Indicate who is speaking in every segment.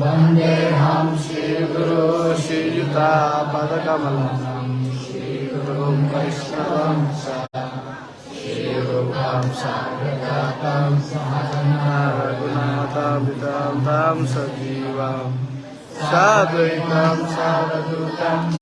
Speaker 1: वन्देऽहं श्रीगुरु
Speaker 2: श्रीयुतापदकमलम् श्रीगुरुं वैष्णवं श्रीरूपां सागरगातां रघुनाथाभितां तां सजीवां
Speaker 1: साधुतां साधुतां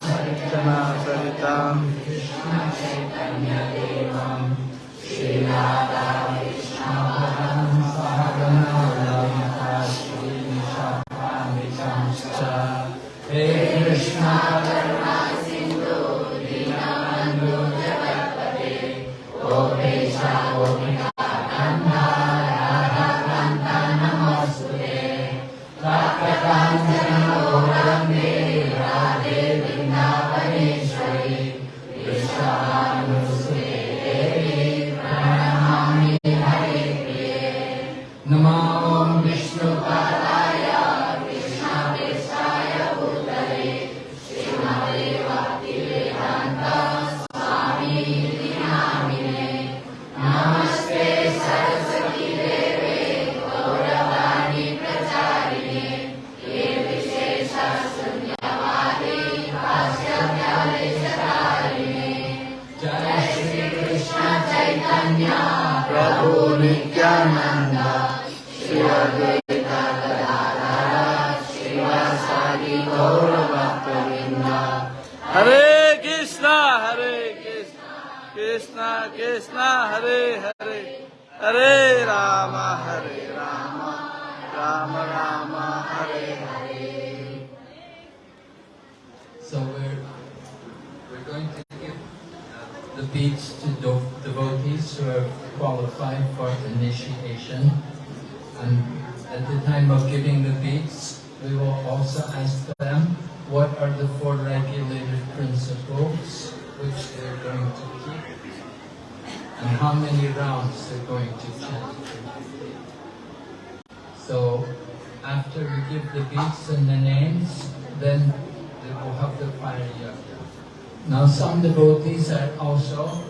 Speaker 1: devotees are also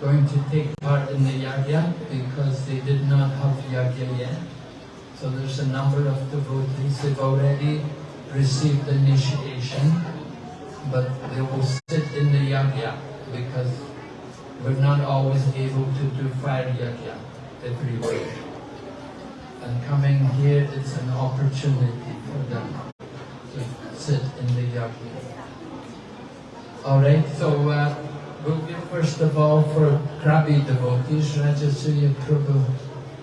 Speaker 1: going to take part in the yajna because they did not have yajna yet. So there's a number of devotees who've already received initiation, but they will sit in the yajna because we're not always able to do fire yajna everywhere. And coming here, it's an opportunity for them to sit in the yajna. All right, so uh, we'll give first of all for Krabi devotees, Rajasuya Prabhu.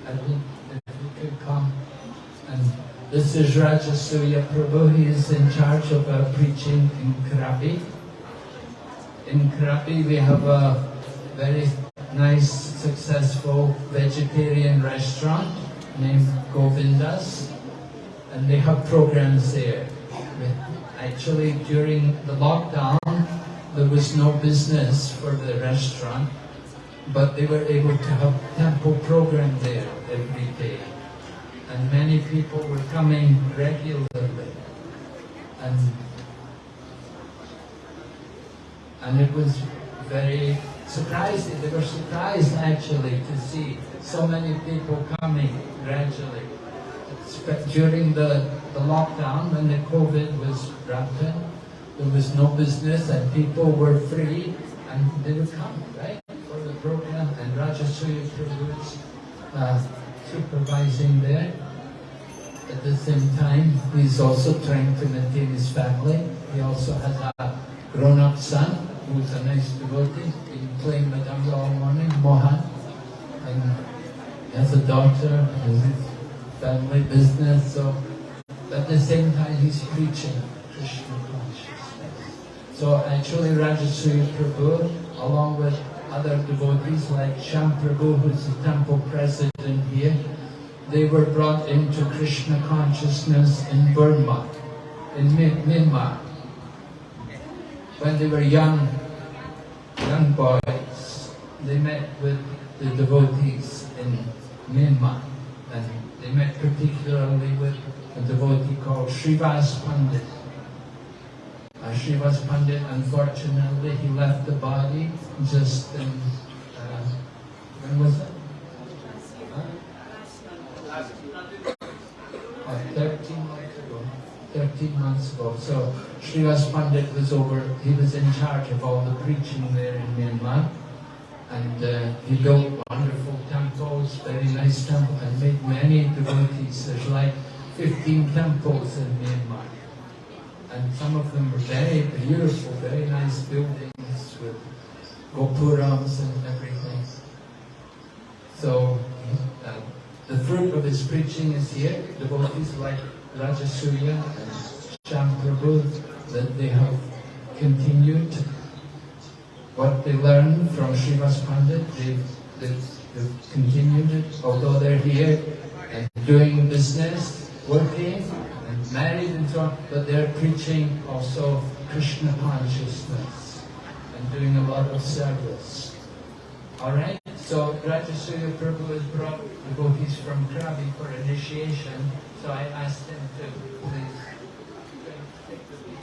Speaker 1: Think if you could come. And this is Rajasuya Prabhu. He is in charge of uh, preaching in Krabi. In Krabi, we have a very nice, successful vegetarian restaurant named Govindas, and they have programs there. Actually, during the lockdown, there was no business for the restaurant, but they were able to have temple program there every day. And many people were coming regularly. And, and it was very surprising. They were surprised actually to see so many people coming gradually. During the, the lockdown, when the COVID was rampant, there was no business and people were free and they would come, right, for the program. And Rajasuya Prabhu was uh, supervising there. At the same time, he's also trying to maintain his family. He also has a grown-up son who's a nice devotee. He's playing Mridanga all morning, Mohan. And he has a daughter, has his family business. So at the same time, he's preaching So actually, Rajasuya Prabhu, along with other devotees like Sham Prabhu, who's the temple president here, they were brought into Krishna consciousness in Burma, in Myanmar. When they were young, young boys, they met with the devotees in Myanmar. And they met particularly with a devotee called Srivas Pandit. Uh, Pandit, unfortunately, he left the body just in, uh, when was it? Uh, 13 months ago. 13 months ago. So Srivas Pandit was over, he was in charge of all the preaching there in Myanmar. And uh, he built wonderful temples, very nice temples, and made many devotees. There's like 15 temples in Myanmar. And some of them were very beautiful, very nice buildings with gopurams and everything. So uh, the fruit of his preaching is here. Devotees like Rajasuya and Shamprabhu, that they have continued what they learned from Srivas Pandit, they've, they've, they've continued it, although they're here and doing business, working, married and so on, but they're preaching also Krishna consciousness and doing a lot of service. Alright, so Rajasuya Prabhu has brought devotees from Krabi for initiation, so I asked him to please take the lead.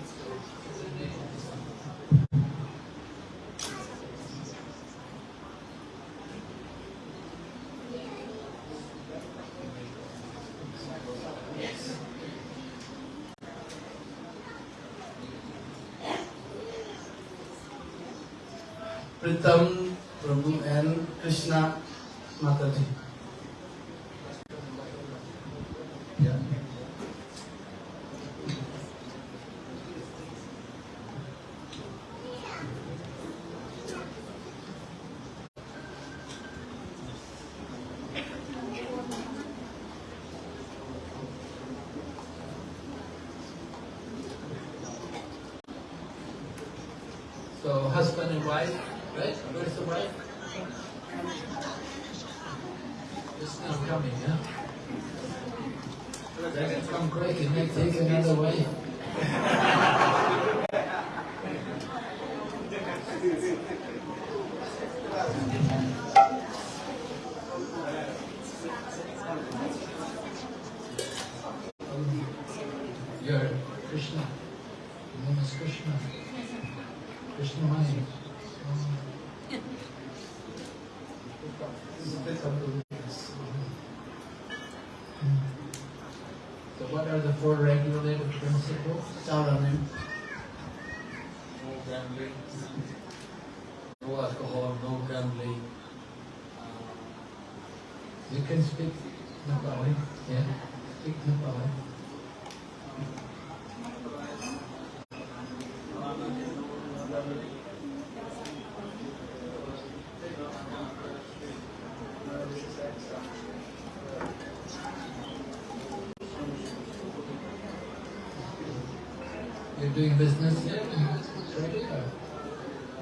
Speaker 1: Doing business in or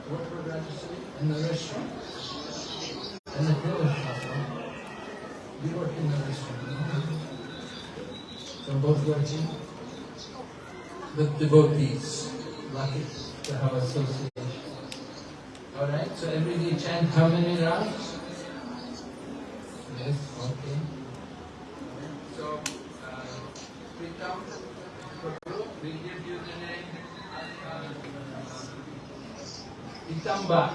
Speaker 1: What for registry? In the restaurant? In the shop? huh? You work in the restaurant? So both working? With devotees, lucky to have association. Alright, so every day chant how many rounds?
Speaker 2: ditambah.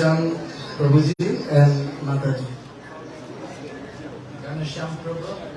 Speaker 2: Ganesham Prabhuji and Mataji.
Speaker 1: Ganesham Prabhu.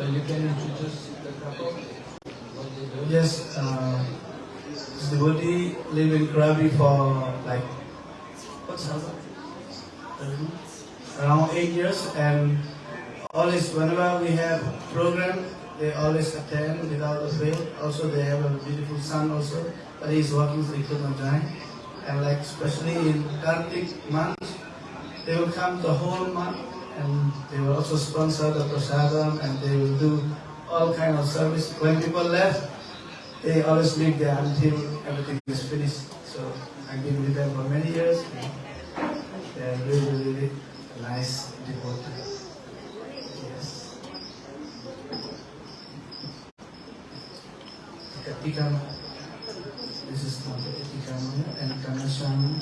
Speaker 1: So you can introduce the couple, what they do?
Speaker 2: Yes, uh, this devotee live in Krabi for like what's that? around eight years, and always whenever we have program, they always attend without a fail. Also, they have a beautiful son also, but he's working so he could not join. And like especially in Kartik month, they will come the whole month, and they will also sponsor the prasadam, and they will do all kind of service. When people left, they always live there until everything is finished. So I've been with them for many years. They're really, really nice devotee. Yes. Katikama. This is not the Katikama and Kanasham.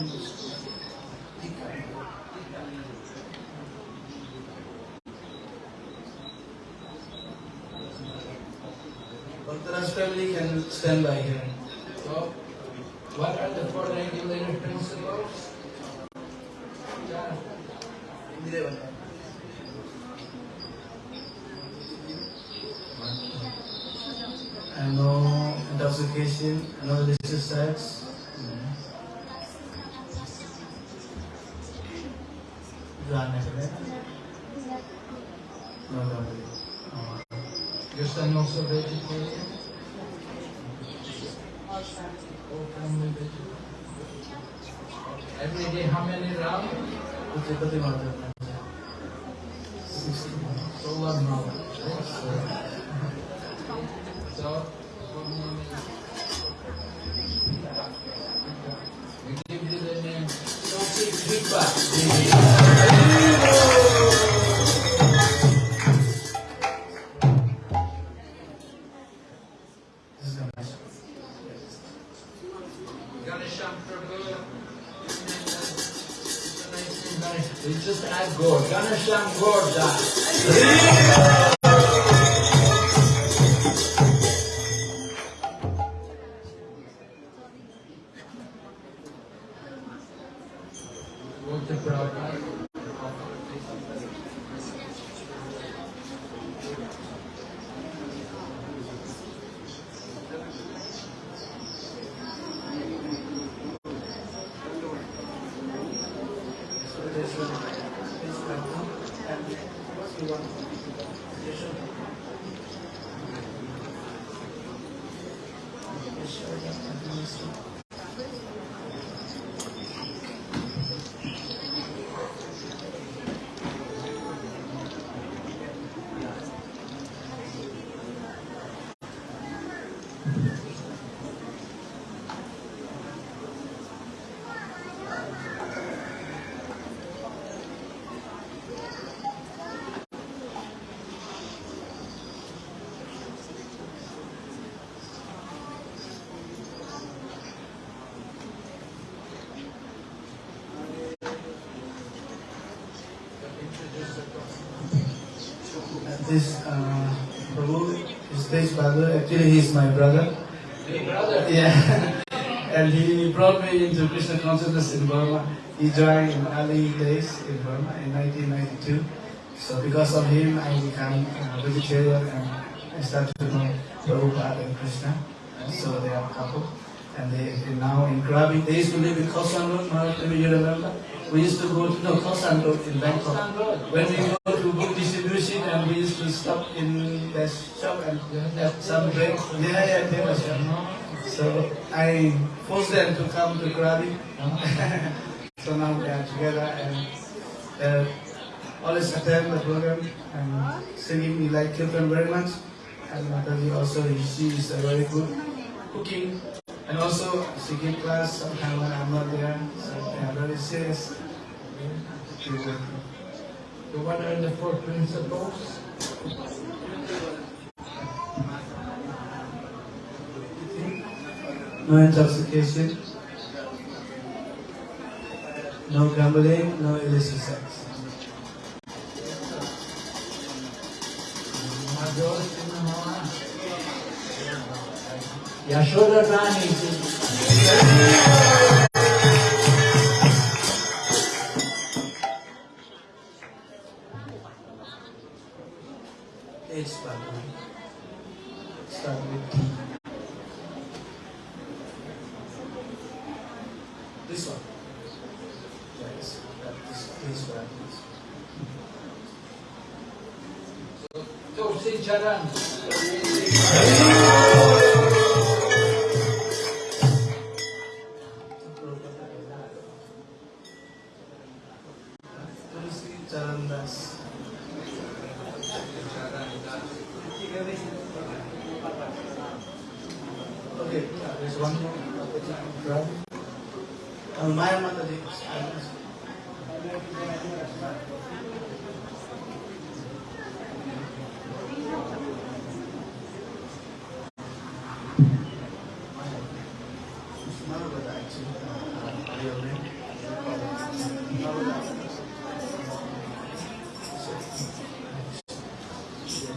Speaker 2: Bhaktaras family can stand by here.
Speaker 1: So, what are the four regulated principles? Yeah.
Speaker 2: And no intoxication, no illicit sex. Run कुछ दिक्कत ही बात है father, actually is my brother.
Speaker 1: Brother.
Speaker 2: Yeah. and he brought me into Krishna consciousness in Burma. He joined in early days in Burma in 1992. So because of him, I became a vegetarian and I started to know Prabhupada and Krishna. So they are a couple. And they, they now in Krabi. They used to live in Khao San Road, maybe you remember? We used to go to no, Khao San Road in Bangkok. When we go we used to stop in the shop and have some break. Yeah, yeah, shop. So I forced them to come to Krabi. so now we are together and uh, always attend the program and singing. We like Kirtan very much. and Mataji also, she is a very good cooking. And also, she give class sometimes when I'm not there, so they are very serious.
Speaker 1: So what are the four principles?
Speaker 2: No intoxication, no gambling, no illicit sex.
Speaker 1: Yashoda Rani.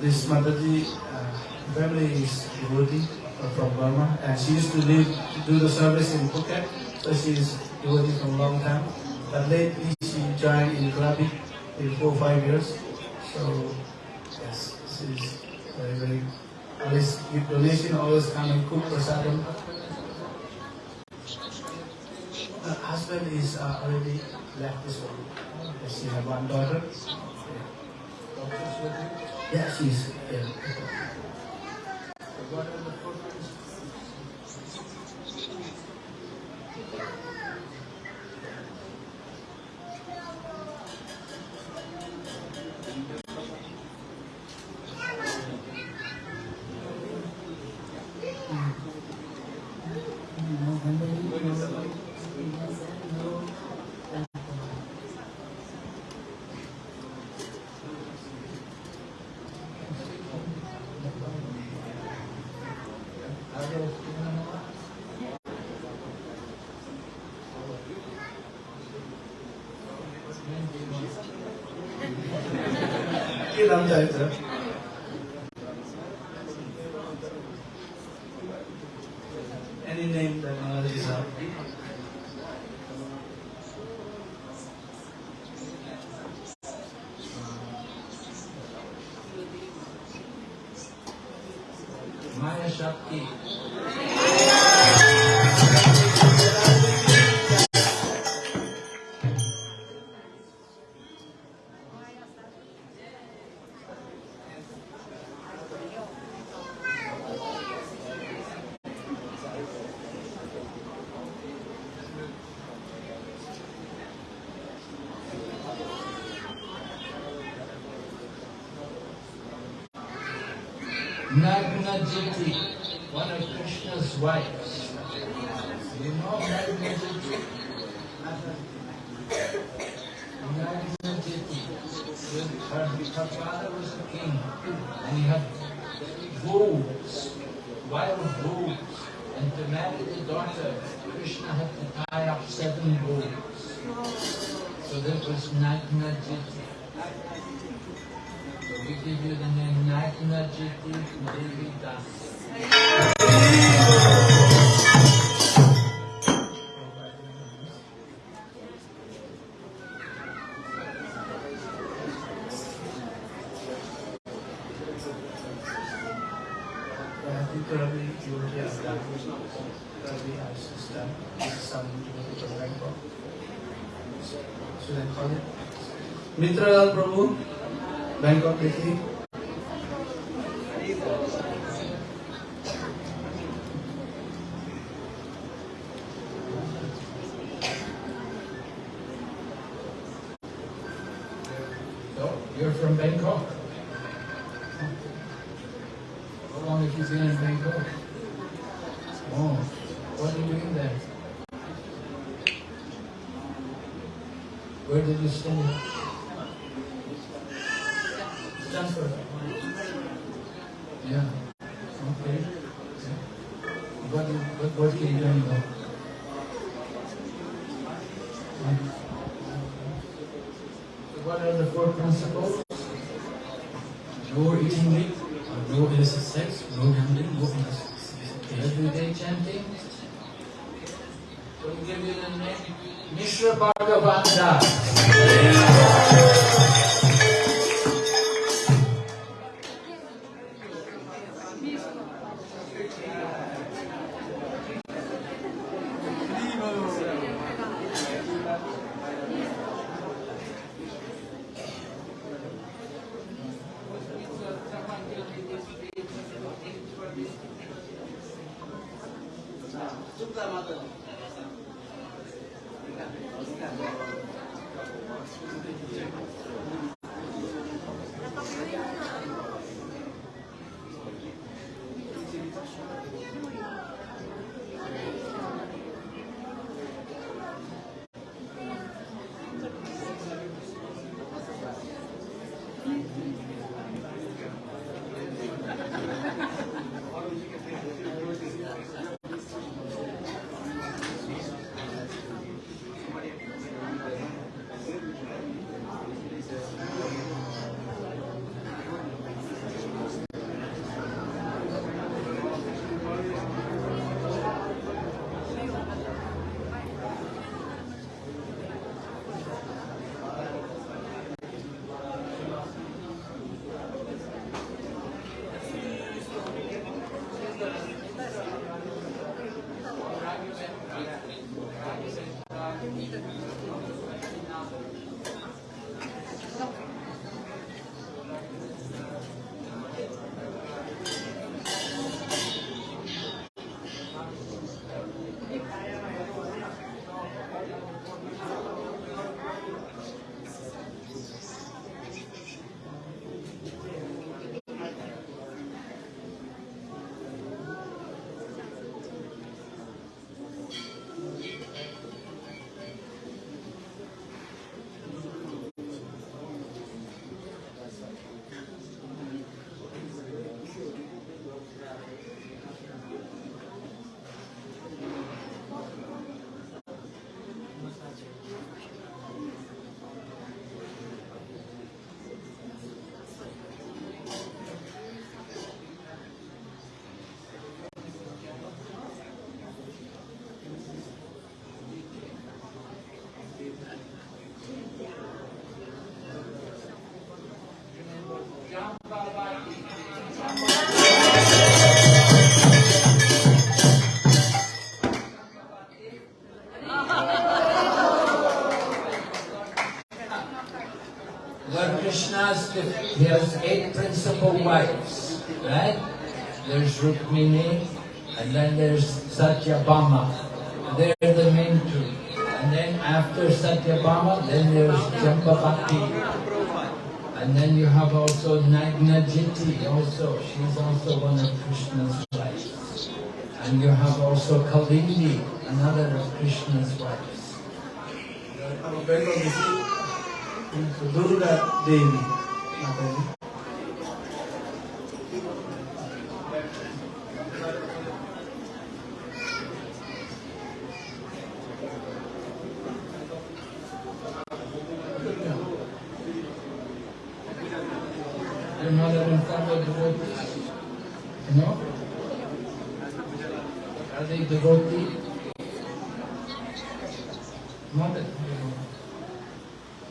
Speaker 2: This Mataji uh, family is devotee uh, from Burma and she used to live to do the service in Phuket, so she is devotee from long time. But lately she joined in Krabi in four or five years. So yes, she's very very always give donation, always come and cook prasadam. Her husband is uh, already left this world. She have one daughter. Yeah, she's yeah.
Speaker 1: yang. One of Krishna's wives.
Speaker 2: Mitralal Prabhu Bangkok
Speaker 1: देखिए He has eight principal wives, right? There's Rukmini, and then there's Satyabhama. They're the main two. And then after Satyabhama, then there's Jambavati. And then you have also Nagnajiti also. She's also one of Krishna's wives. And you have also Kalindi, another of Krishna's wives.
Speaker 2: Durga Devi. Mataji.
Speaker 1: Your mother and father devotees? No? Are they devotee? Mother,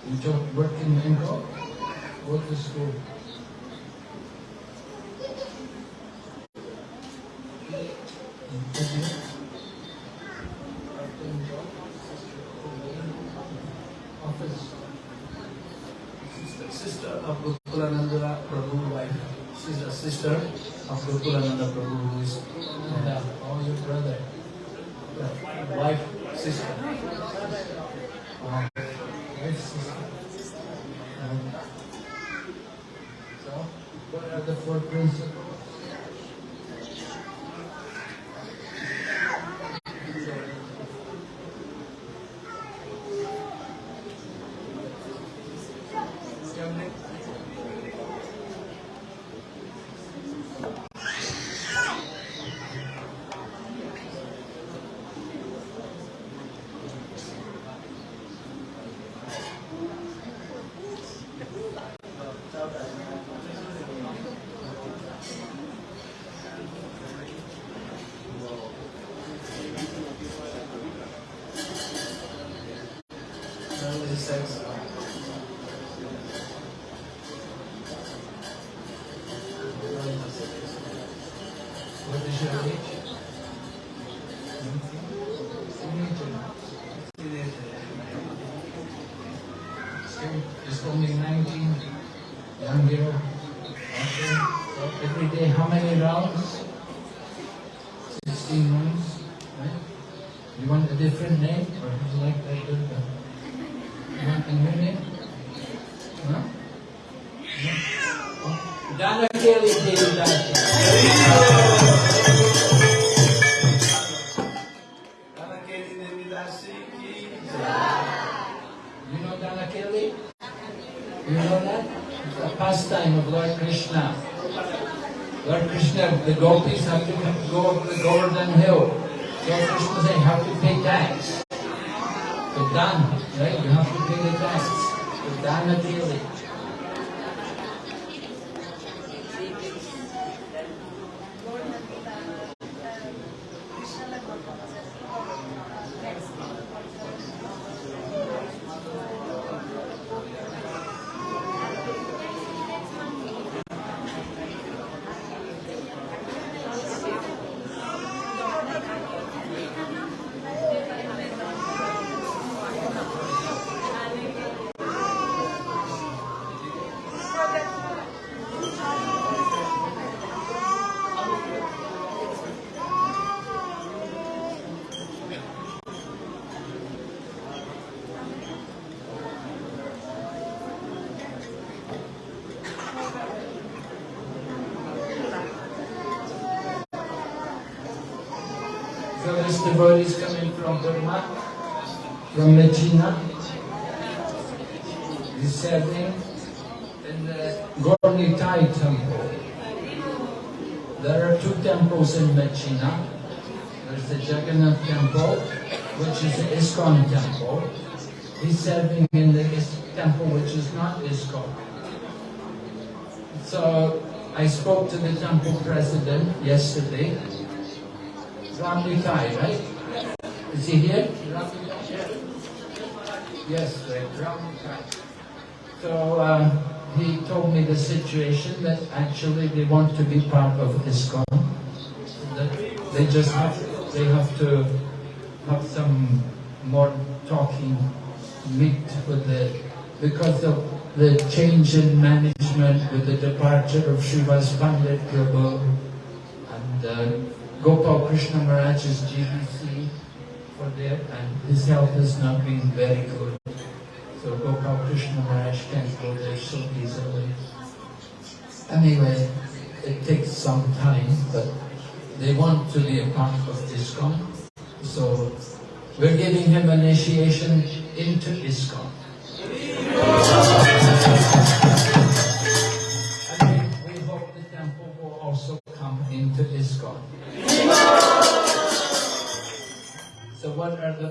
Speaker 1: you just work in Bengal? Go to school. Okay. Office.
Speaker 2: Sister of Gokulananda Prabhu wife. She's a sister of Gokulananda Prabhu who is
Speaker 1: Yeah, oh, your brother.
Speaker 2: uh, wife, sister.
Speaker 1: Wow. Yes, sister. Um, So, what are the four principles? So this devotee is coming from Burma, from Medina. He's serving in the uh, Gorni Thai temple. There are two temples in Medina. There's the Jagannath temple, which is the ISKCON temple. He's serving in the temple which is not ISKCON. So I spoke to the temple president yesterday. Ramli Thai, right? Is he here? Yes, right, Ramli Thai. So uh, he told me the situation that actually they want to be part of ISKCON. They just have, they have to have some more talking, meet with the, because of the change in management with the departure of Shiva's Pandit Prabhu and uh, Gopal Krishna Maharaj is GBC for there and his health has not been very good. So Gopal Krishna Maharaj can't go there so easily. Anyway, it takes some time, but they want to be a part of ISKCON. So we're giving him initiation into ISKCON. The?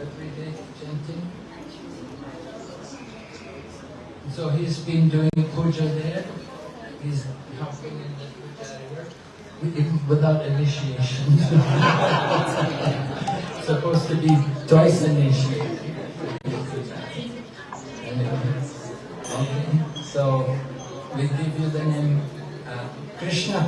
Speaker 1: Everyday chanting. So he's been doing puja there. He's helping in the puja without initiation. Supposed to be twice initiated. Anyway, okay. So we give you the name uh, The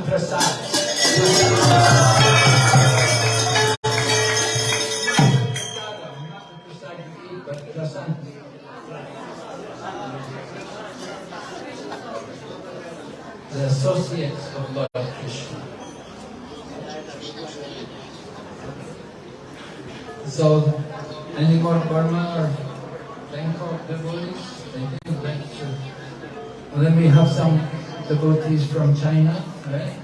Speaker 1: associates of Lord Krishna. So, any more Burma or Bangkok devotees? I think then we have some devotees from China, right?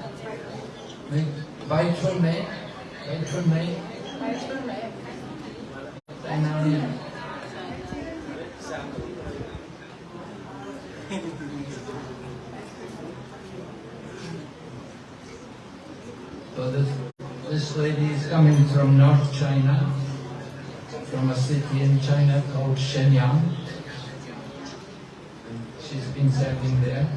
Speaker 1: Bai Chun Mei, Bai Chun Mei, China. Um, so this, this lady is coming from North China, from a city in China called Shenyang. And she's been serving there,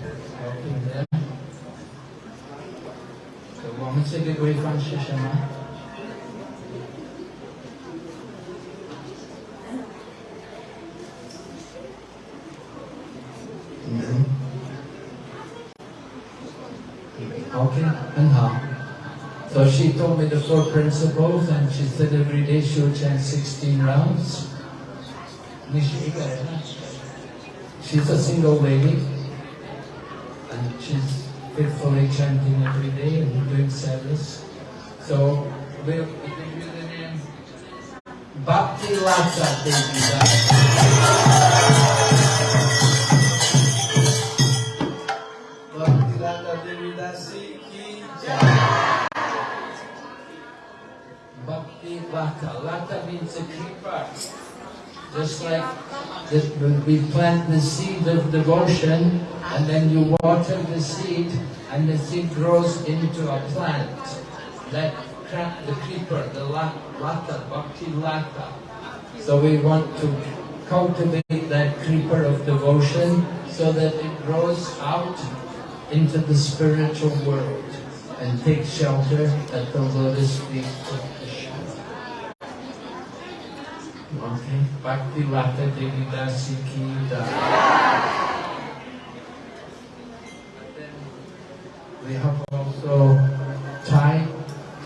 Speaker 1: Okay. Uh, so she told me the four principles and she said every day she would chant 16 rounds. She's a single lady and she's faithfully chanting every day and doing service. So we'll give you the name Bhakti Lata Devi. Lata. Means a creeper. Just like the, we plant the seed of devotion and then you water the seed and the seed grows into a plant. That the creeper, the la- lata, bhakti lata. So we want to cultivate that creeper of devotion so that it grows out into the spiritual world and takes shelter at the lotus feet of Krishna. Okay, Bhakti Lata Devi Dasi We have also Thai,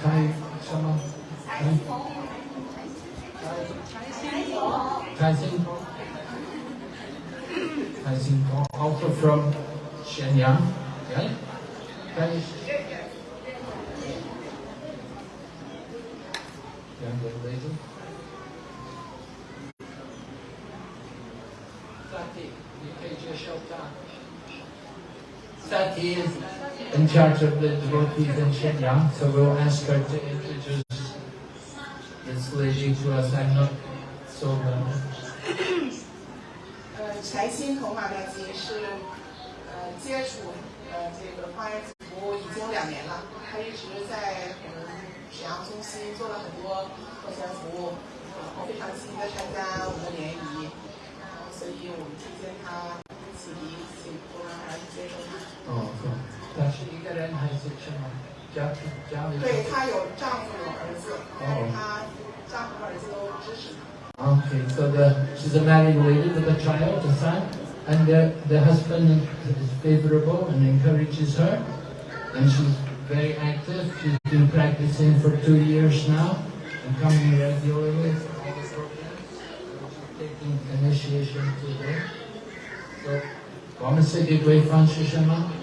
Speaker 1: Thai, Shama, Thai, Thai Singapore. Thai Singapore, also from Shenyang, right? Thai, younger lady. Sati, Nikeja Shota. Sati is in charge of the devotees in Shenyang, so we'll ask her to introduce this lady to us. I'm not so well.
Speaker 3: 呃，柴心童马大吉是呃接触呃这个花园服务已经两年了，他一直在我们沈阳中心做了很多课前服务，然后非常积极的参加我们的联谊，所以我们推荐他一起请多让他接受。
Speaker 1: 哦，是，她是一个人还是什么？家庭家里？
Speaker 3: 对她有丈夫有儿子，但是她丈夫和儿子都支持她。
Speaker 1: Okay, so the, she's a married lady with a child, a son, and the, the husband is favorable and encourages her, and she's very active. She's been practicing for two years now and coming regularly initiation today. So, Commissator Gateway Francis Sharma.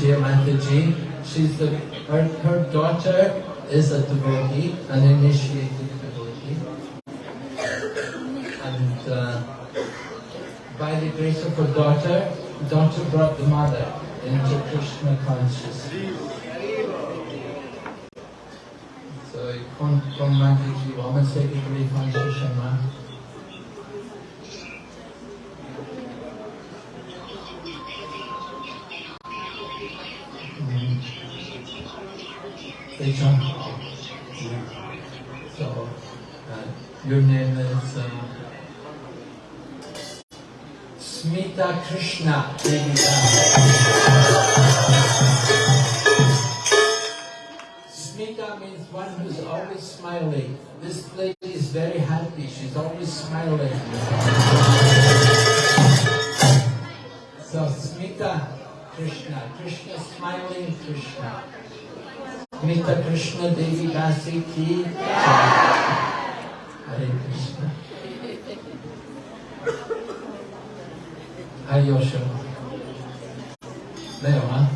Speaker 1: From Mataji. She's the, her, her daughter is a devotee, an initiated devotee. And uh, by the grace of her daughter, daughter brought the mother into Krishna consciousness. So, con Mataji, vamos a seguir Shama. So uh, your name is uh, Smita Krishna. Smita means one who's always smiling. This lady is very happy. She's always smiling. So Smita Krishna. Krishna smiling Krishna. Mitra Krishna Devi Dasi की हरे कृष्ण हरे योशो 네, 영화.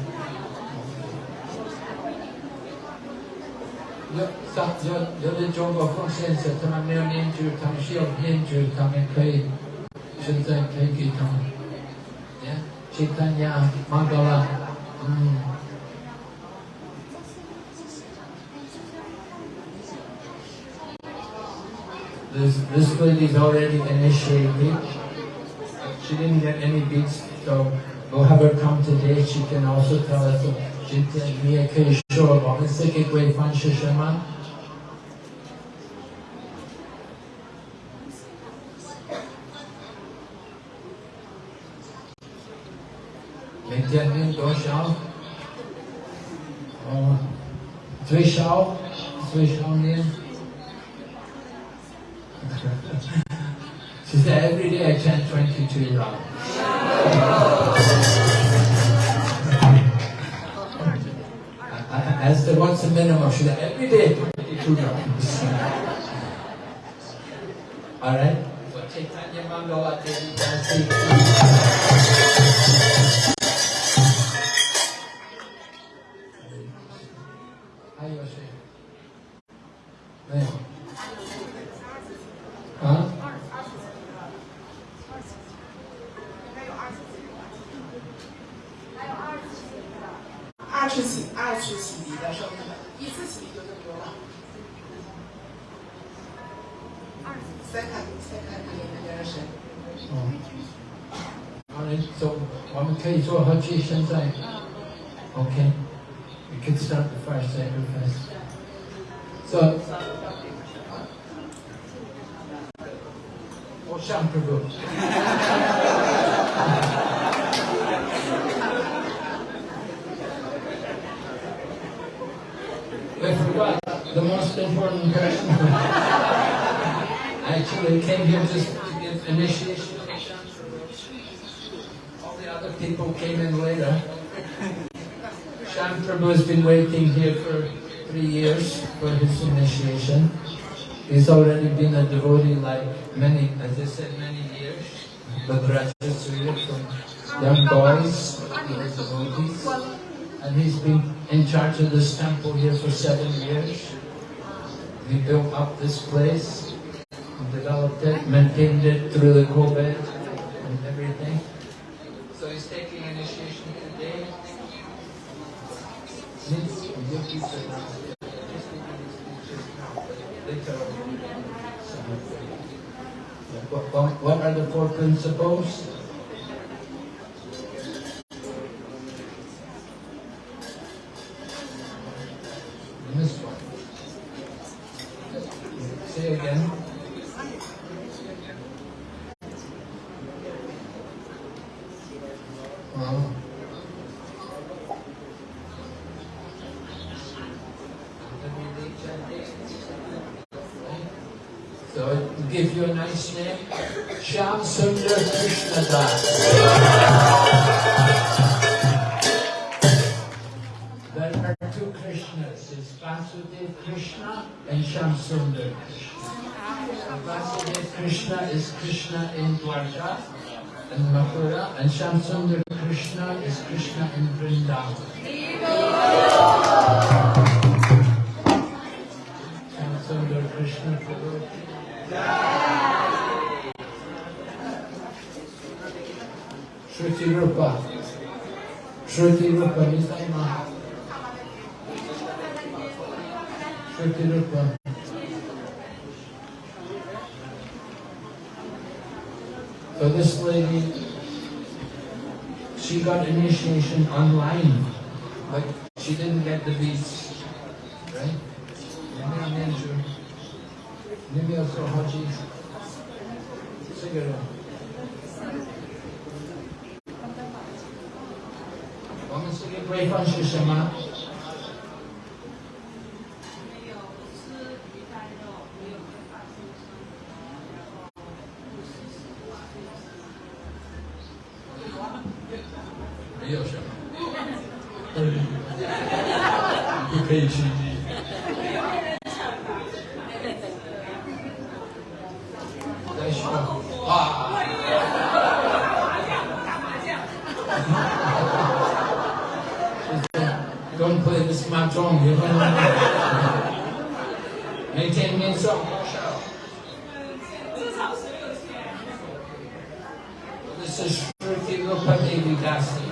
Speaker 1: 여, 사, 여, 여자 종과 콘센서, 사람의 연주, 당 시험 연주, 당의 회의, 신선 회기 당, 예, 지탄야, 망가라, 음. This, this lady is already initiated. She didn't get any beats, so we'll have her come today. She can also tell us jinta niye kei shoro ba. Let's take a great fan shishaman. there every day I chant 22 Iran. as the once a minimum, should I every day 22 rounds. Alright? He's already been a devotee like many, as I said, many years. But Rajasuri from young boys, devotees. And he's been in charge of this temple here for seven years. He built up this place, developed it, maintained it through the COVID and everything. So he's taking initiation today. Needs to give now. Just taking his pictures now. Later on. So, yeah, What, what, are the four principles? Initiation online, 每天念诵多少？This is Shruti Rupati Vidasi.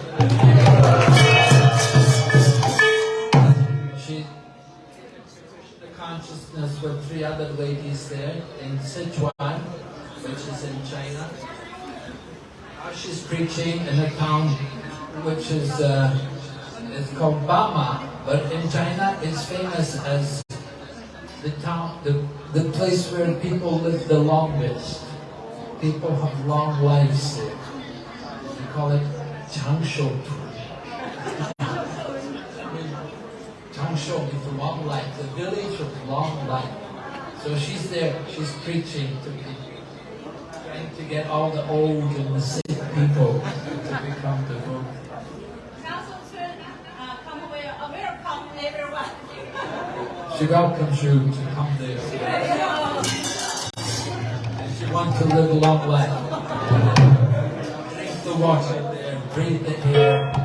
Speaker 1: She the consciousness with three other ladies there in Sichuan, which is in China. Now she's preaching in a town which is uh, it's called Bama, but in China it's famous as the town, the, the place where people live the longest. People have long lives there. They call it Changshou. Changshou is long life, the village of long life. So she's there, she's preaching to people, trying to get all the old and the sick people to become devotees. She welcomes you to come there. And she wants to live a long life. Drink the water there, breathe the air.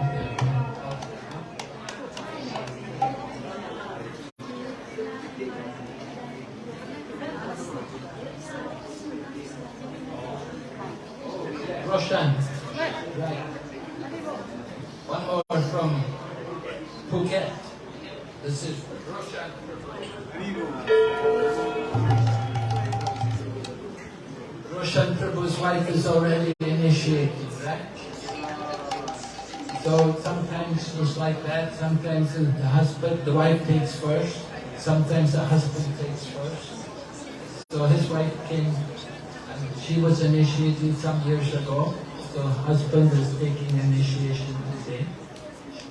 Speaker 1: The husband, the wife takes first, sometimes the husband takes first. So his wife came, and she was initiated some years ago, so husband is taking initiation today.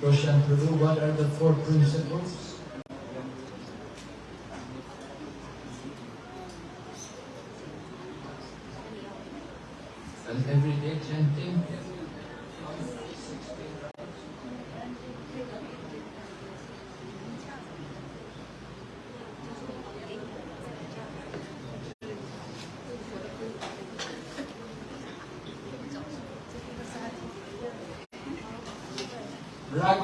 Speaker 1: Roshan Prabhu, what are the four principles? And everyday chanting.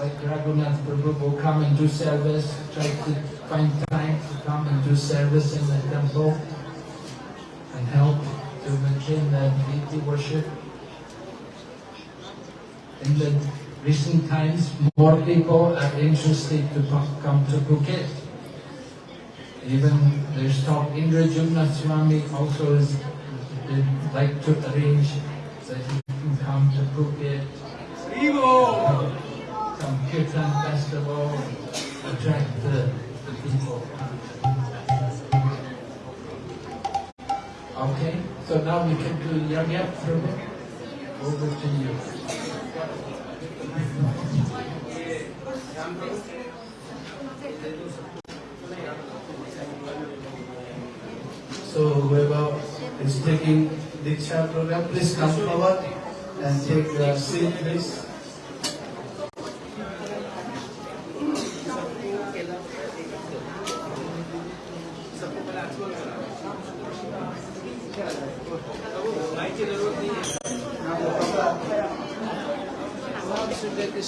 Speaker 1: like Raghunath Prabhu, will come and do service, try to find time to come and do service in the temple and help to maintain the deity worship. In the recent times, more people are interested to come to Phuket. Even there's talk, Indradyumna Swami also is like to arrange that he can come to Phuket. Some Kirtan festival, attract the, the people. Okay, so now we can do Yagya Prabhu. Over to you.
Speaker 2: So whoever is taking the Diksha program, please come forward and take the seat, please.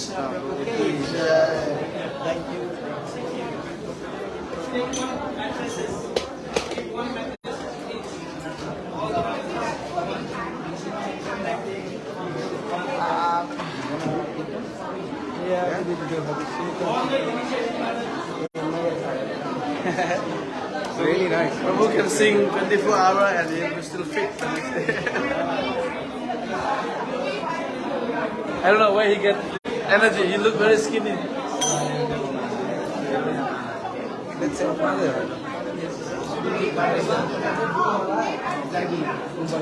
Speaker 4: Really nice.
Speaker 2: Prabhu can sing 24 hour and he will still fit the next day. I don't know where he get energy. He look very skinny. Cancel apa aja?
Speaker 5: lagi untuk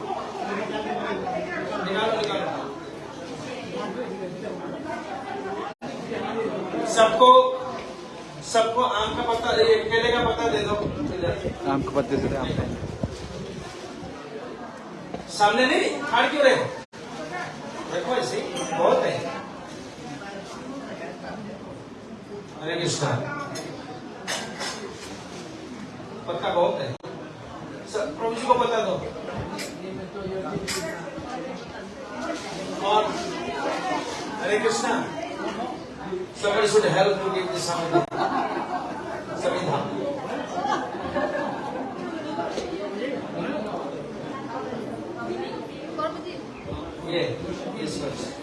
Speaker 5: सबको सबको आम का पत्ता ये केले का पत्ता दे दो।
Speaker 2: आम के पत्ते से आम
Speaker 5: सामने नहीं खाड़ क्यों रहे हो? देखो ऐसे बहुत है। हरे कृष्णा। पत्ता बहुत है। प्रभु जी को पता दो। और हरे Krishna. Somebody should help to give this samvidha samvidha Yeah, yes, first.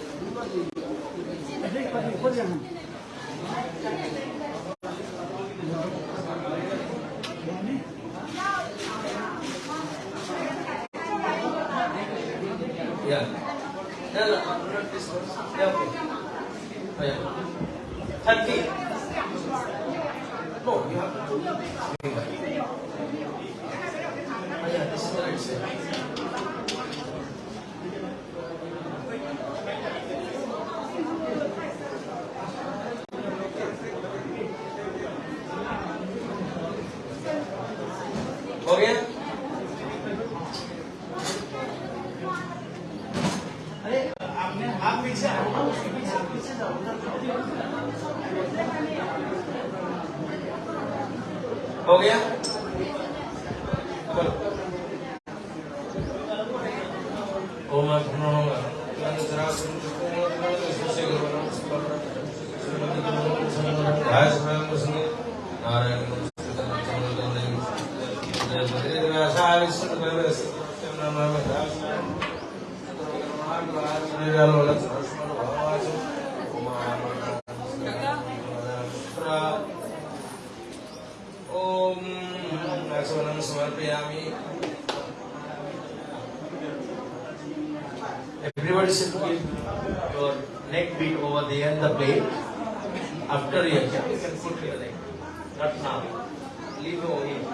Speaker 5: Yeah. One. Yeah, Everybody should give your neck beat over there in the plate. After you you can put your leg. Not now. Leave over here.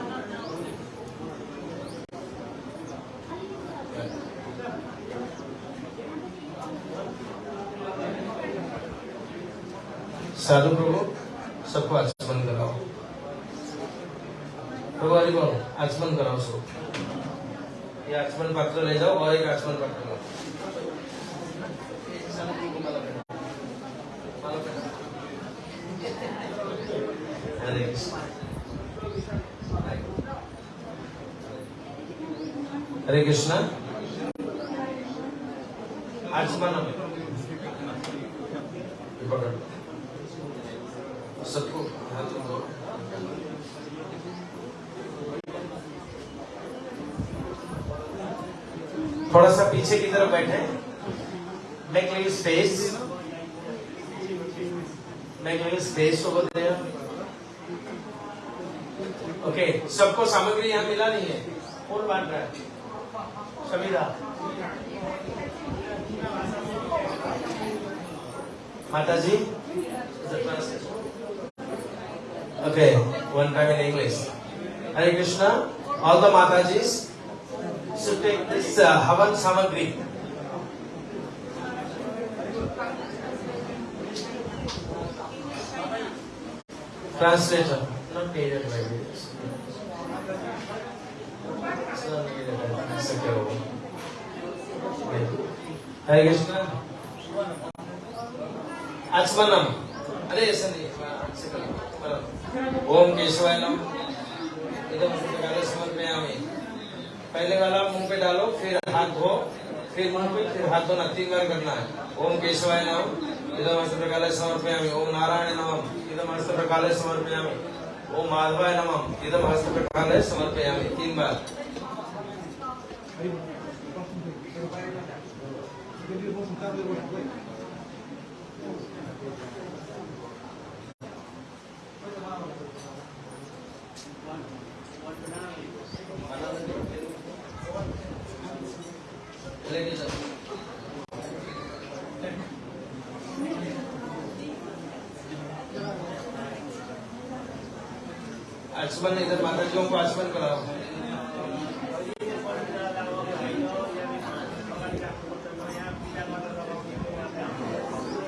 Speaker 5: साधु प्रभु सबको आचमन कराओ प्रभु हरि बोलो आचमन कराओ सबको ये आचमन पत्र ले जाओ और एक आचमन पत्र लो हरे कृष्ण हरे कृष्ण आचमन ये पकड़ सबको हाथ में दो थोड़ा सा पीछे की तरफ़ बैठे। Make little space make little space okay सबको सामग्री यहाँ मिला नहीं है। कौन बांट रहा है। समीरा। माता जी Okay, one time in English. Hare Krishna, all the Matajis should take this uh, Havan Samagri. Translator, not needed by this. It's not needed by this. Okay. Hare Krishna. Achmanam. అదే ఓం కేశవాయ నమ ఇదం సమర్పయామి पहले वाला मुँह पे डालो, फिर हाथ धो, फिर मुँह पे, फिर हाथ धोना, तीन बार करना है। ओम केशवाय नम। इधम हस्त प्रकाले समर्पयामि। ओम नारायण नमम इधम हस्त प्रकाले समर्पयामि। ओम माधवाय नमम इधम हस्त प्रकाले समर्पयामि। तीन बार। Ladies and आचमन इधर माता जी को आचमन कराओ।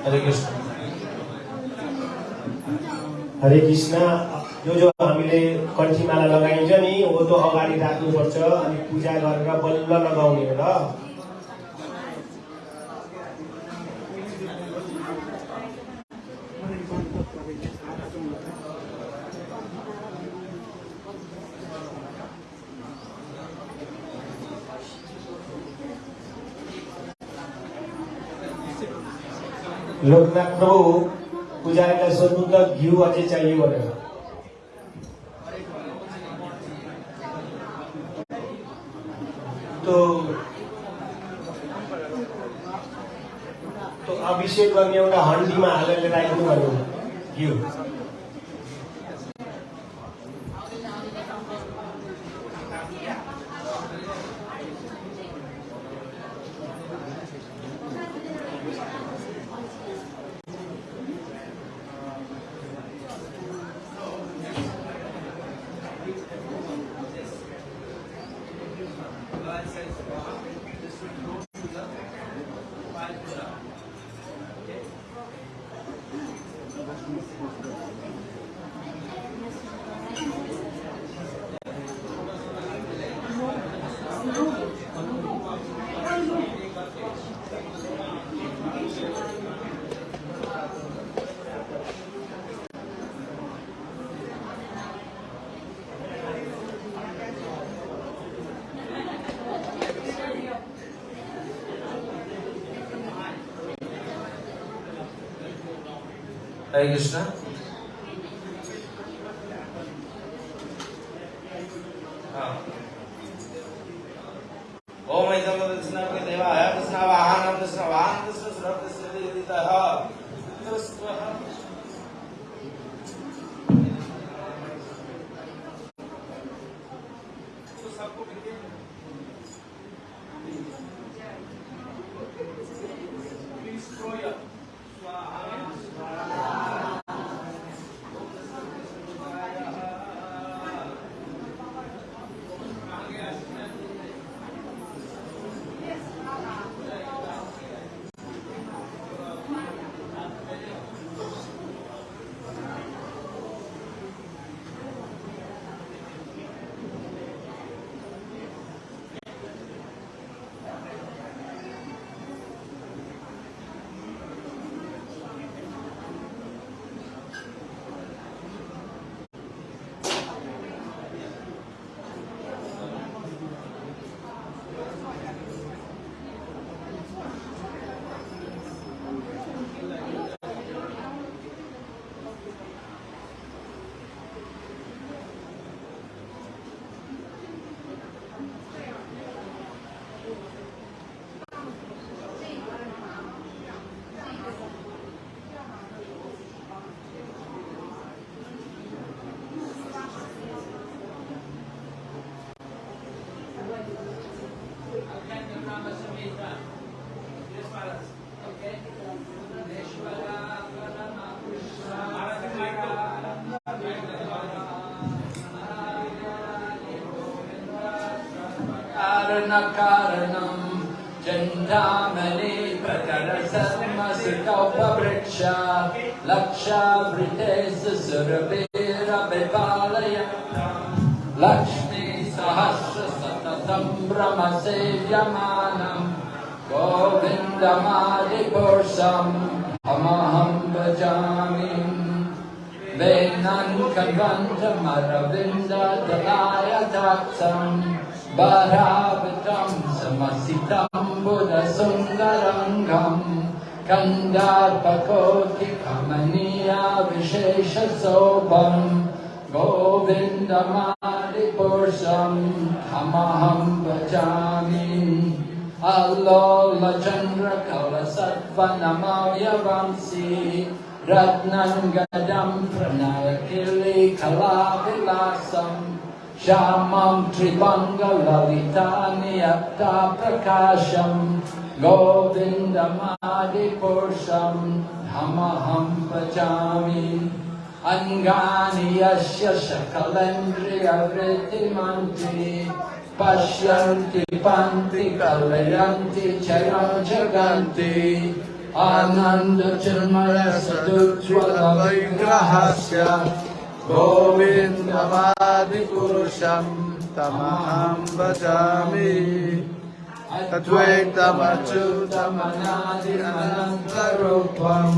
Speaker 5: हरे कृष्ण।
Speaker 6: हरे कृष्ण। जो जो हामीले कन्ठीमाला लगाइन्छ नि हो त्यो अगाडि राख्नुपर्छ अनि पूजा गरेर बल्ल लगाउने हो ल। लोकनाथ प्रभु पुजारीलाई सोध्नु त घिउ अझै चाहियो भनेर त्यो त्यो अभिषेक गर्ने एउटा हन्डीमा हालेर राख्नु भन्नु
Speaker 5: eingeschränkt.
Speaker 1: कारणं चन्द्रामने प्रकरसन्मसितौपवृक्ष लक्षावृते सुरभिरभिपालय लक्ष्मी सहस्रसततं भ्रमसेव्यमानम् गोविन्दमादिपुरुषम् अमहं भजामि। वेदान्कवन्तमरविन्ददलाय दाक्षम् बरा म्बुध सुन्दरङ्गम् कङ्गार्पकोकिखमनीया विशेष सोपम् गोविन्द मारिपुरुषम् अमहं वचामि अलोलचन्द्रकलसत्वनमय वंशी रत्नम् श्यामं त्रिमङ्गललितानि अप्ता प्रकाशं गोविन्दमादिपुरुषं धमहं पचामि अङ्गानि यस्य सकलेन्द्रियवृत्तिमन्ति पश्यन्ति पन्ति कलयन्ति चयं जगन्ति आनन्दचिन्मयसदुज्ज्वलविग्रहस्य
Speaker 2: गोविन्दमादिपुरुषं तमहं भजामि
Speaker 1: अद्वैतमच्युतमनादिमनन्तरूपम्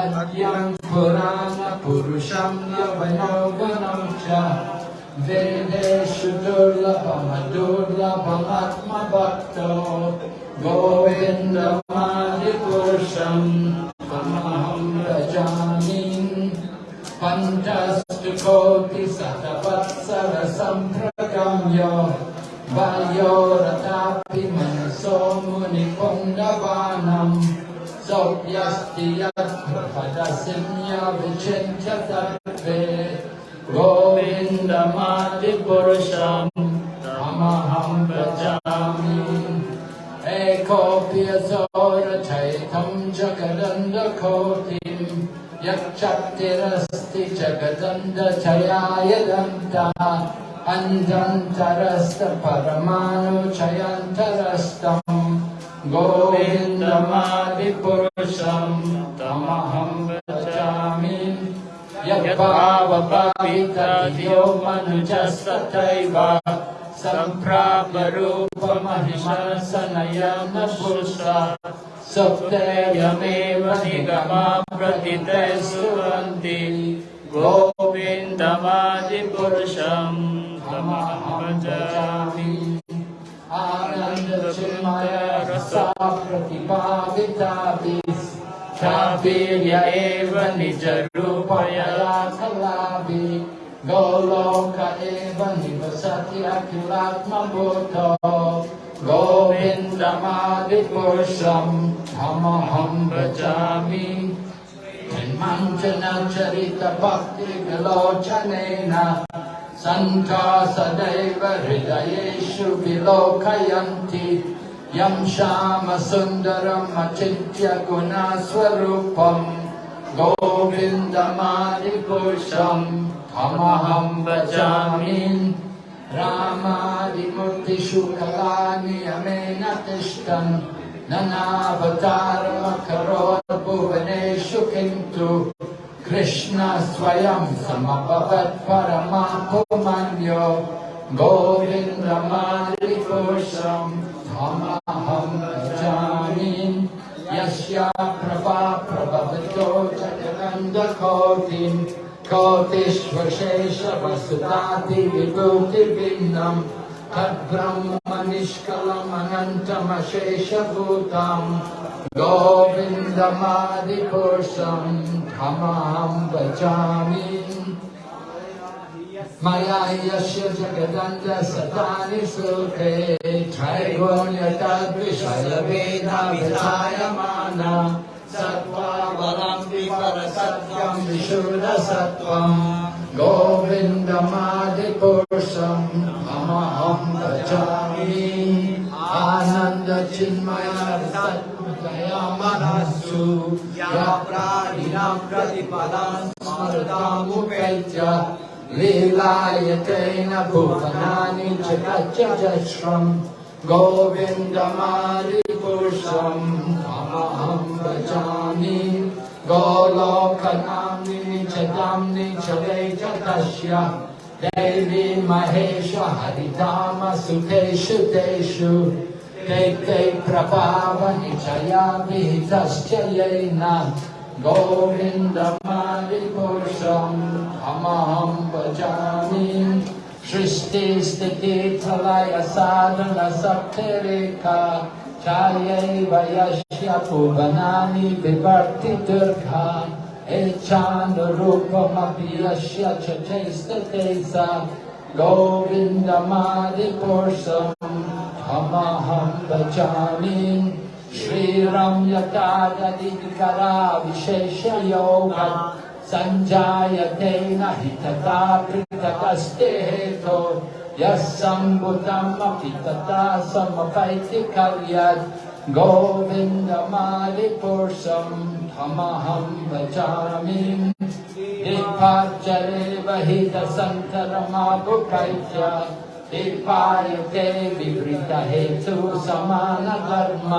Speaker 1: अद्यं पुराणपुरुषं यवनौवनं च वेदेषु दुर्लभमदुर्लभमात्मभक्तो। गोविन्दमादिपुरुषम् बाल्यो रथापि मनसो मुनिपुण्डवानम् सौर्यस्ति यत्प्रभदसिंहविचिन्त्य सर्वे गोविन्दमादिपुरुषम् रामहं व्रजामि एकोऽप्यसो रचयितं जगदन्दकोटिम् यक्षक्तिरस्ति जगदन्दचयाय दन्ता अञ्जन्तरस्तपरमाणुचयन्तरस्तम् गोविन्दमादिपुरुषम् तमहं भजामि यद्भावभावितयो मनुजस्तथैव। सम्प्रापरूपमहिमसनयन पुरुषा सप्तयमेव निगमा प्रतिते सुरन्ति गोविन्दमादिपुरुषं तमहमजामि आनन्दचिन्मय रसाप्रतिपादिताभि वीर्य एव निजरूपया कलाभि गोलोक एव निवसति अखिलात्मबोधो। गोविन्दमादिपुरुषं हमहं भजामि। जन्मञ्जनचरितभक्तिविलोचनेन सन्ता सदैव हृदयेषु विलोकयन्ति। यं श्यामसुन्दरम् अचिन्त्य गुणस्वरूपम् गोविन्दमादिपुरुषम् अहमहं भजामि रामादिमूर्तिषु कलानि यमेन तिष्ठन् ननावतारमकरोत् भुवनेषु किन्तु कृष्ण स्वयं समभवत् परमापुमन्यो गोविन्दमादिपुरुषम् अहमहं भजामि। यस्या प्रभा तद्ब्रह्म निष्कलमनन्तमशेषभूताम् गोविन्दमादिपुरुषम् धमां भजामि मया यस्य जगदन्त सतानि श्लोके त्रैगुण्यतद्विषयवेदाभिधायमान सत्त्वावलम्बि परसत्यं विशूलसत्त्वम् गोविन्दमादिपुरुषम् अहमहं भजामि आनन्दचिन्मया मनस्सु या प्राणिनां प्रतिपदान् स्मरतामुपैत्य लीलायतेन भुवनानि जगच्चश्रम् गोविन्दमादिपुरुषम् अहमहं भजामि गोलोकनाम्नि च दाम्नि च वै च तस्य दैवी महेश हरिधाम सुखेषु तेषु दैत्यै प्रभावनि च या विहितश्च येन गोविन्दमालिपुरुषम् अमहं भजामि सृष्टिस्थितिप्रलयसाधनसप्तरेखा यशोभनानि विवर्तिदुर्घा एच्छानुरूपमपि यस्य च चैस्तते सा गोविन्दमादिपुरुषम् अमहं भजामि श्रीरम्यता ददिकरा विशेषयोगा सञ्जायते न हि तथा पृथगस्ते हेतो यः सम्भुतमपि तथा समकैति कल्य गोविन्दमालिपोषम् Dipayate
Speaker 7: वचामि दिपाचरे वि दसन्तरमापुकैपायते विवृतहेतु समानकर्म।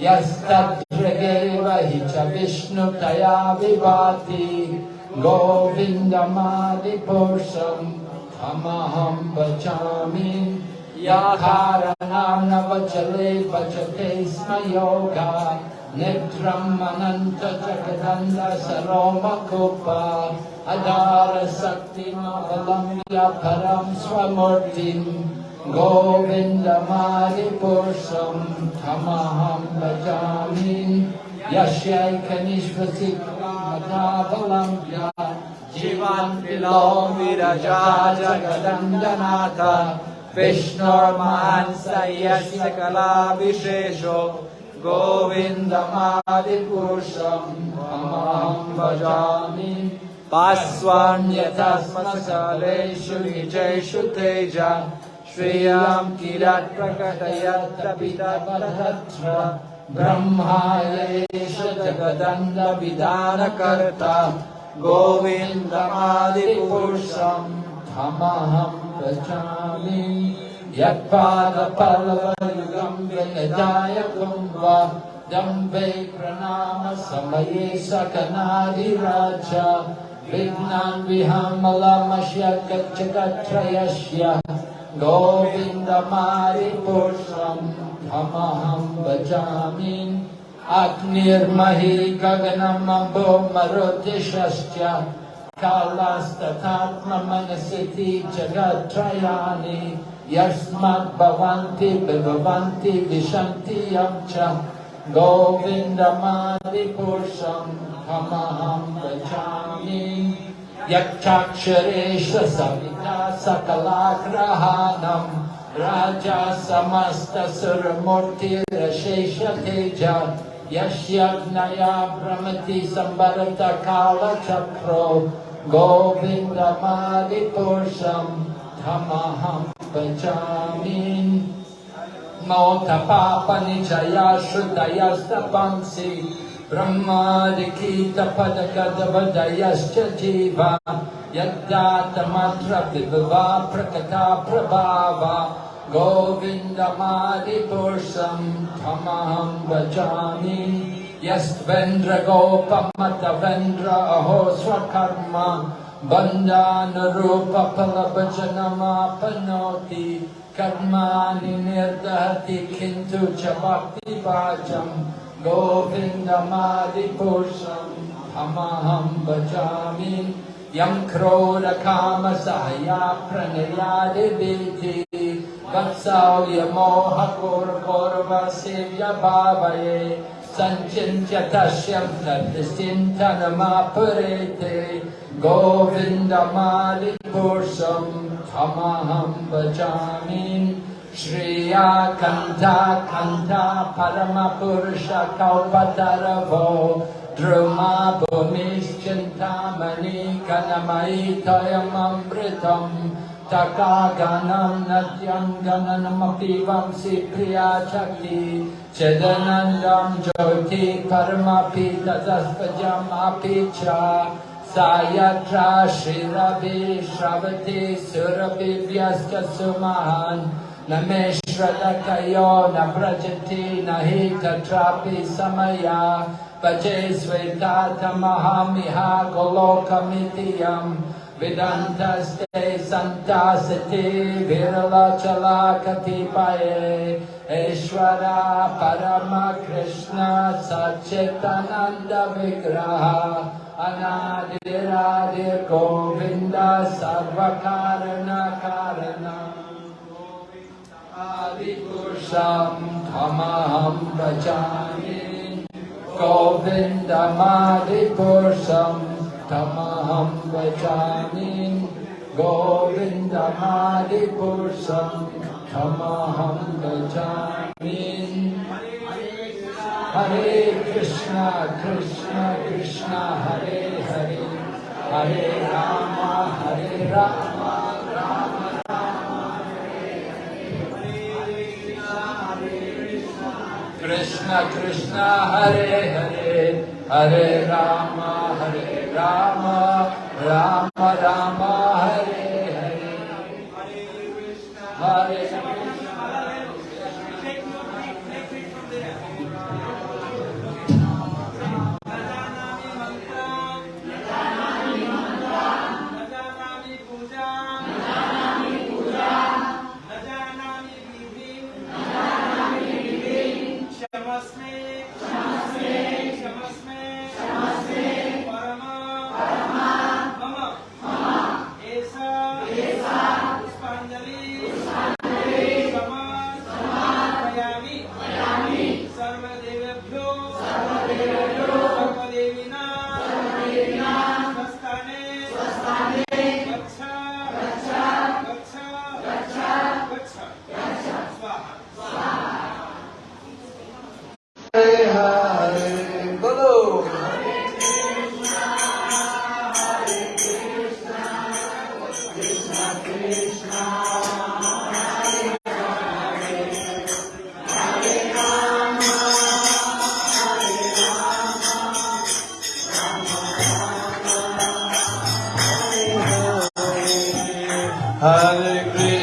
Speaker 7: यस्तत्सृगेव हि च विष्णुतया विभाति गोविन्दमालिपोषम् अमहं वचामि याकारणां न वचले वचते स्म योगा। निद्रम् अनन्त जगदन्द कदन्द अधारशक्तिमवलम्ब्य परं स्वमूर्तिम् गोविन्दमारिपुरुषम् अमहम् वचामि यस्यैकनिःश्वसिवान् विलो विरजा जगदङ्गनाथ विष्णो महान् स यस्य कलाविशेषो गोविन्दमादिपुरुषम् अहं भजामि
Speaker 2: पाश्वान्यथालेषु निजेषु तेज श्रियां किल प्रकटयत्र ब्रह्माय जगदण्डविधानकर्ता गोविन्दमादिपुरुषम् त्वमहम् रचामि यत्पादपर्वयुगम् व्यजायम् वा दम् प्रणामसमये प्रणाम विघ्नान् सकनाधिराज गच्छ गच्छयस्य गोविन्दमारिपुरुषम् अमहं भजामि अग्निर्महि गगनमम्बो मरुतिशश्च कालास्तथात्ममनसिति जगत्त्रयाणि यस्मद्भवन्ति भवन्ति विशन्ति यं च। गोविन्दमादिपुरुषं हमहं भजामि यक्षाक्षरेश सविता सकलाग्रहाणम् राजा समस्तसुरमूर्तिरशेषतेजा यस्यग्नया भ्रमति संवरतकालचक्रो गोविन्दमादितोषं धमहं पचामि मोघपापनिचया श्रुतयस्तपंसि। ब्रह्मारिकीतपदकदपदयश्च जीवा यत् जातमत्रपि प्रकटा प्रभाव गोविन्दमादिपुरुषं त्वमहं वचामि। यस्वेन्द्रगोपमतवेन्द्र अहो स्वकर्म बन्धानुरूपफलभजनमापनोति। कर्माणि निर्दहति किन्तु च अपि गोविन्दमालिपोषम् थमहम् वचामि यम् क्रोरकामसहयाप्रणयादि वत्सौ यमोहपूर्वौर्वसेव्यभावये सञ्चिन्त्यस्यन्तनमापुरेते गोविन्दमालिपोषम् थमहम् वचामि श्रेया कन्था कन्था परमपुरुष कौपतरभो द्रुमा भूमिश्चिन्तामणि घनमयि द्वयममृतम् तका गणम् नद्यम् गमनमपि वंसि प्रिया चलि चजनन्दम् ज्योति परमपि ततस्पजमपि च। सा यत्रा श्रीरभि श्रवति सुरभिव्यश्च सुमहान् न मेश्वत कयो न प्रचति न हि तत्रापि समया। पचे श्वेता तमहमिहा को लोकमितियम् विदन्तस्ते सन्तास्ति विरला चला कतिपये हेश्वर
Speaker 4: परम कृष्ण सच्चनन्द विग्रह अनादिराज गोविन्द सर्वकारणकारण पुरुषं
Speaker 8: धमहं भजामि गोविन्दमादिपुरुषं धमहं भजामि
Speaker 4: गोविन्दमादिपुरुषं धमहं भजामि
Speaker 8: हरे कृष्ण कृष्ण कृष्ण, हरे हरे। हरे राम हरे
Speaker 5: राम। कृष्ण कृष्ण हरे हरे हरे राम हरे राम राम राम हरे हरे। हरे
Speaker 8: Hare Krishna.